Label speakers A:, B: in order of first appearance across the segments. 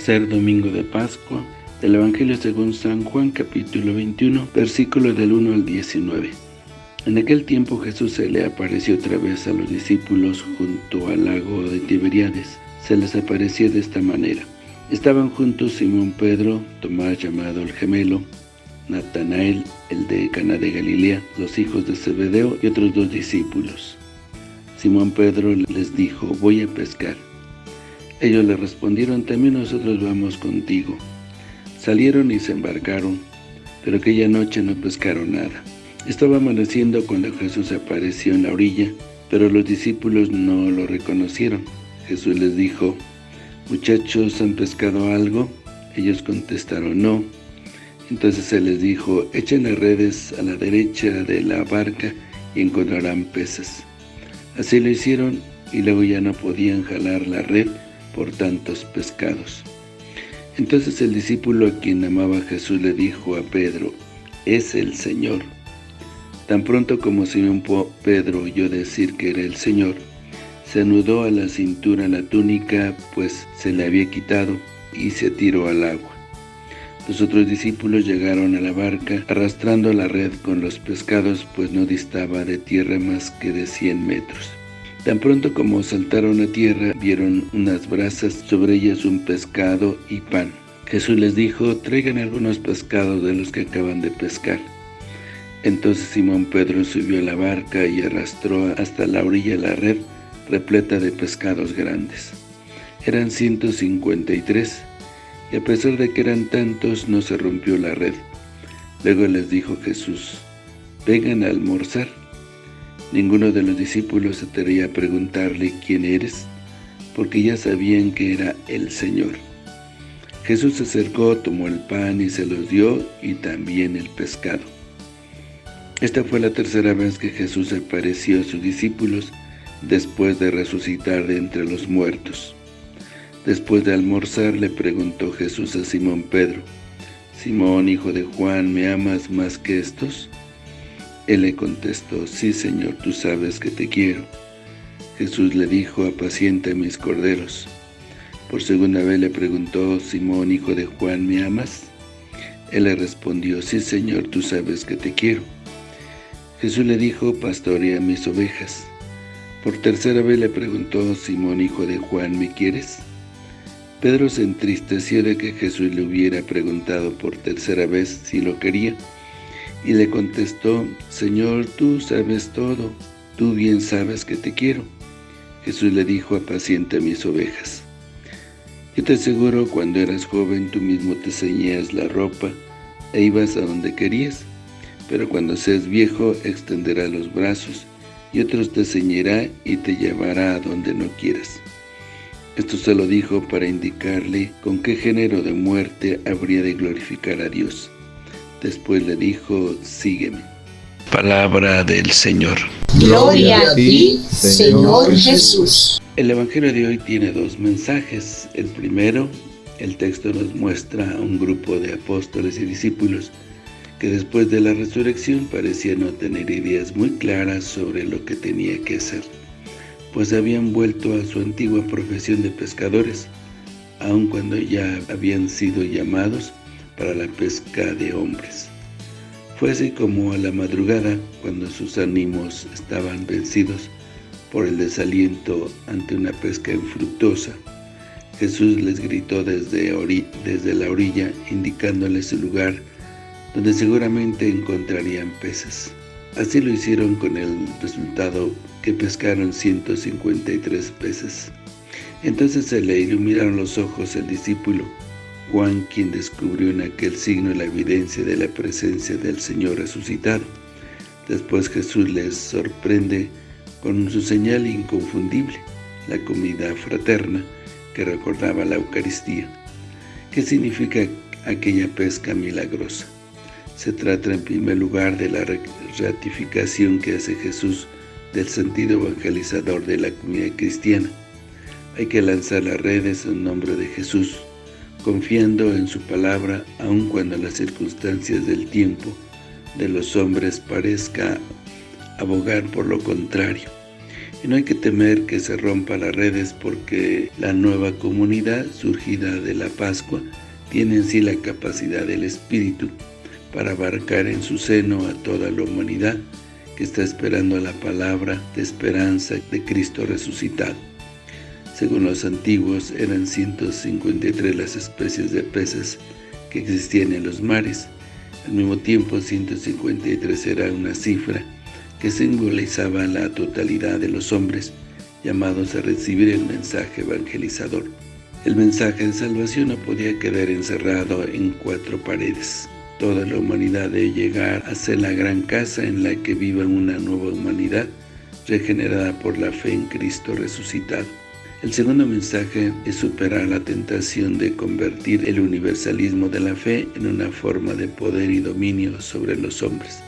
A: Tercer domingo de Pascua del Evangelio según San Juan capítulo 21 versículos del 1 al 19 En aquel tiempo Jesús se le apareció otra vez a los discípulos junto al lago de Tiberiades se les apareció de esta manera Estaban juntos Simón Pedro, Tomás llamado el gemelo Natanael, el de Cana de Galilea, los hijos de Zebedeo y otros dos discípulos. Simón Pedro les dijo, voy a pescar. Ellos le respondieron, también nosotros vamos contigo. Salieron y se embarcaron, pero aquella noche no pescaron nada. Estaba amaneciendo cuando Jesús apareció en la orilla, pero los discípulos no lo reconocieron. Jesús les dijo, muchachos, ¿han pescado algo? Ellos contestaron, no. Entonces Él les dijo, echen las redes a la derecha de la barca y encontrarán peces. Así lo hicieron y luego ya no podían jalar la red por tantos pescados. Entonces el discípulo a quien amaba Jesús le dijo a Pedro, es el Señor. Tan pronto como Simón Pedro oyó decir que era el Señor, se anudó a la cintura la túnica, pues se le había quitado, y se tiró al agua. Los otros discípulos llegaron a la barca, arrastrando la red con los pescados, pues no distaba de tierra más que de cien metros. Tan pronto como saltaron a tierra, vieron unas brasas, sobre ellas un pescado y pan. Jesús les dijo, traigan algunos pescados de los que acaban de pescar. Entonces Simón Pedro subió a la barca y arrastró hasta la orilla la red, repleta de pescados grandes. Eran 153, y a pesar de que eran tantos, no se rompió la red. Luego les dijo Jesús, vengan a almorzar. Ninguno de los discípulos se atrevía a preguntarle quién eres, porque ya sabían que era el Señor. Jesús se acercó, tomó el pan y se los dio, y también el pescado. Esta fue la tercera vez que Jesús apareció a sus discípulos después de resucitar de entre los muertos. Después de almorzar le preguntó Jesús a Simón Pedro, Simón, hijo de Juan, ¿me amas más que estos? Él le contestó, sí, Señor, tú sabes que te quiero. Jesús le dijo, apacienta mis corderos. Por segunda vez le preguntó, Simón, hijo de Juan, ¿me amas? Él le respondió, sí, Señor, tú sabes que te quiero. Jesús le dijo, pastorea mis ovejas. Por tercera vez le preguntó, Simón, hijo de Juan, ¿me quieres? Pedro se entristeció de que Jesús le hubiera preguntado por tercera vez si lo quería, y le contestó, Señor, tú sabes todo, tú bien sabes que te quiero. Jesús le dijo, apacienta mis ovejas. Yo te aseguro, cuando eras joven, tú mismo te ceñías la ropa e ibas a donde querías, pero cuando seas viejo, extenderás los brazos, y otros te ceñirá y te llevará a donde no quieras. Esto se lo dijo para indicarle con qué género de muerte habría de glorificar a Dios. Después le dijo, sígueme. Palabra del Señor.
B: Gloria a ti, Señor Jesús.
A: El Evangelio de hoy tiene dos mensajes. El primero, el texto nos muestra a un grupo de apóstoles y discípulos que después de la resurrección parecía no tener ideas muy claras sobre lo que tenía que hacer pues habían vuelto a su antigua profesión de pescadores, aun cuando ya habían sido llamados para la pesca de hombres. Fue así como a la madrugada, cuando sus ánimos estaban vencidos por el desaliento ante una pesca infructuosa, Jesús les gritó desde, desde la orilla, indicándoles el lugar donde seguramente encontrarían peces. Así lo hicieron con el resultado que pescaron 153 peces. Entonces se le iluminaron los ojos al discípulo Juan, quien descubrió en aquel signo la evidencia de la presencia del Señor resucitado. Después Jesús les sorprende con su señal inconfundible, la comida fraterna que recordaba la Eucaristía. ¿Qué significa aquella pesca milagrosa? Se trata en primer lugar de la ratificación que hace Jesús del sentido evangelizador de la comunidad cristiana. Hay que lanzar las redes en nombre de Jesús, confiando en su palabra aun cuando las circunstancias del tiempo de los hombres parezca abogar por lo contrario. Y no hay que temer que se rompa las redes porque la nueva comunidad surgida de la Pascua tiene en sí la capacidad del Espíritu para abarcar en su seno a toda la humanidad que está esperando la palabra de esperanza de Cristo resucitado. Según los antiguos, eran 153 las especies de peces que existían en los mares. Al mismo tiempo, 153 era una cifra que simbolizaba la totalidad de los hombres llamados a recibir el mensaje evangelizador. El mensaje de salvación no podía quedar encerrado en cuatro paredes. Toda la humanidad debe llegar a ser la gran casa en la que viva una nueva humanidad regenerada por la fe en Cristo resucitado. El segundo mensaje es superar la tentación de convertir el universalismo de la fe en una forma de poder y dominio sobre los hombres.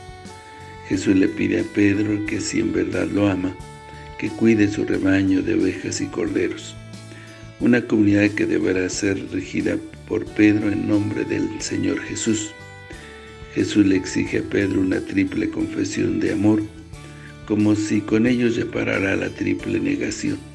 A: Jesús le pide a Pedro que si en verdad lo ama, que cuide su rebaño de ovejas y corderos. Una comunidad que deberá ser regida por Pedro en nombre del Señor Jesús. Jesús le exige a Pedro una triple confesión de amor, como si con ellos reparara la triple negación.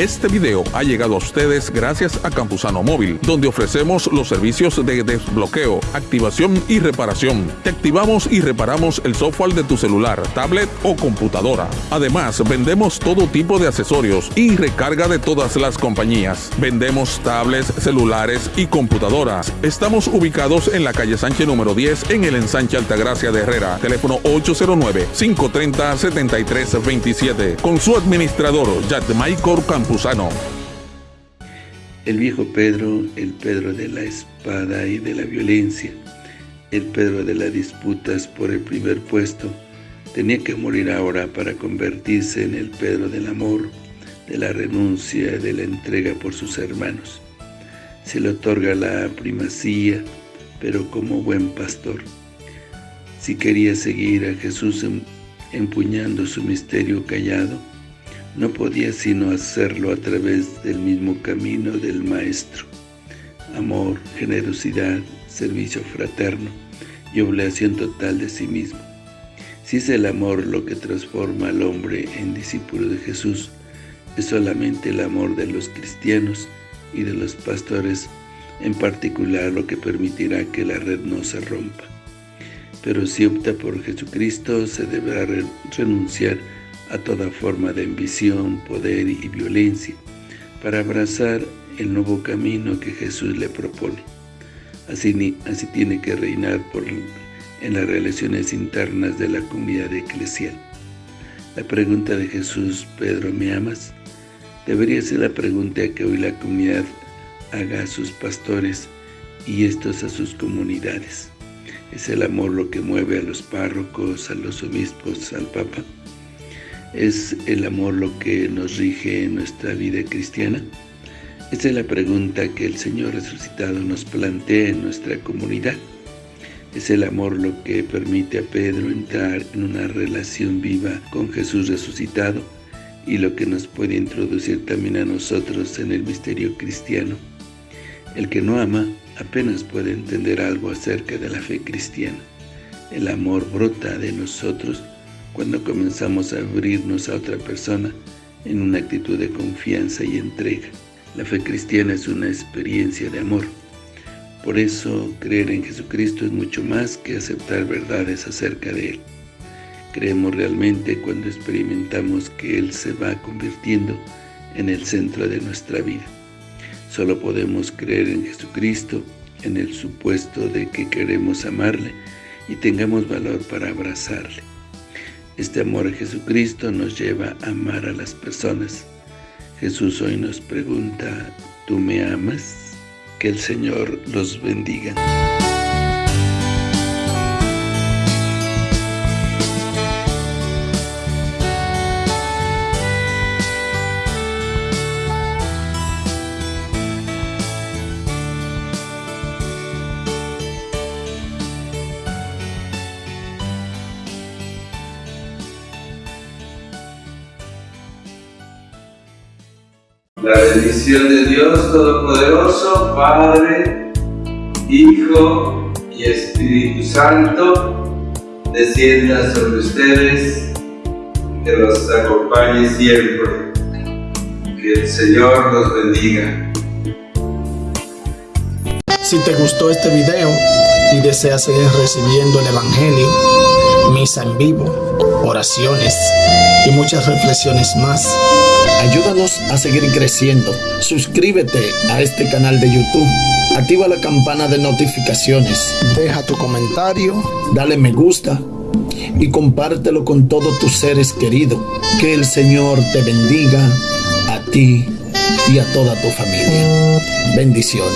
C: Este video ha llegado a ustedes gracias a Campusano Móvil, donde ofrecemos los servicios de desbloqueo, activación y reparación. Te activamos y reparamos el software de tu celular, tablet o computadora. Además, vendemos todo tipo de accesorios y recarga de todas las compañías. Vendemos tablets, celulares y computadoras. Estamos ubicados en la calle Sánchez número 10 en el ensanche Altagracia de Herrera. Teléfono 809-530-7327. Con su administrador, Michael Campos.
A: El viejo Pedro, el Pedro de la espada y de la violencia, el Pedro de las disputas por el primer puesto, tenía que morir ahora para convertirse en el Pedro del amor, de la renuncia, de la entrega por sus hermanos. Se le otorga la primacía, pero como buen pastor. Si quería seguir a Jesús em, empuñando su misterio callado, no podía sino hacerlo a través del mismo camino del Maestro. Amor, generosidad, servicio fraterno y obligación total de sí mismo. Si es el amor lo que transforma al hombre en discípulo de Jesús, es solamente el amor de los cristianos y de los pastores en particular lo que permitirá que la red no se rompa. Pero si opta por Jesucristo, se deberá renunciar a toda forma de ambición, poder y violencia, para abrazar el nuevo camino que Jesús le propone. Así, así tiene que reinar por, en las relaciones internas de la comunidad eclesial. La pregunta de Jesús, Pedro, ¿me amas? Debería ser la pregunta que hoy la comunidad haga a sus pastores y estos a sus comunidades. ¿Es el amor lo que mueve a los párrocos, a los obispos, al Papa? ¿Es el amor lo que nos rige en nuestra vida cristiana? Esta es la pregunta que el Señor resucitado nos plantea en nuestra comunidad. Es el amor lo que permite a Pedro entrar en una relación viva con Jesús resucitado y lo que nos puede introducir también a nosotros en el misterio cristiano. El que no ama apenas puede entender algo acerca de la fe cristiana. El amor brota de nosotros cuando comenzamos a abrirnos a otra persona en una actitud de confianza y entrega. La fe cristiana es una experiencia de amor. Por eso, creer en Jesucristo es mucho más que aceptar verdades acerca de Él. Creemos realmente cuando experimentamos que Él se va convirtiendo en el centro de nuestra vida. Solo podemos creer en Jesucristo en el supuesto de que queremos amarle y tengamos valor para abrazarle. Este amor a Jesucristo nos lleva a amar a las personas. Jesús hoy nos pregunta, ¿tú me amas? Que el Señor los bendiga.
D: La bendición de Dios Todopoderoso, Padre, Hijo y Espíritu Santo, descienda sobre ustedes
A: que los acompañe siempre. Que el Señor los bendiga.
E: Si te gustó este video y deseas seguir recibiendo el Evangelio, misa en vivo, oraciones y muchas reflexiones más, ayúdanos a seguir creciendo. Suscríbete a este canal de YouTube. Activa la campana de notificaciones. Deja tu comentario, dale me gusta y compártelo con todos tus seres queridos. Que el Señor te bendiga a ti y a toda tu familia. Bendiciones.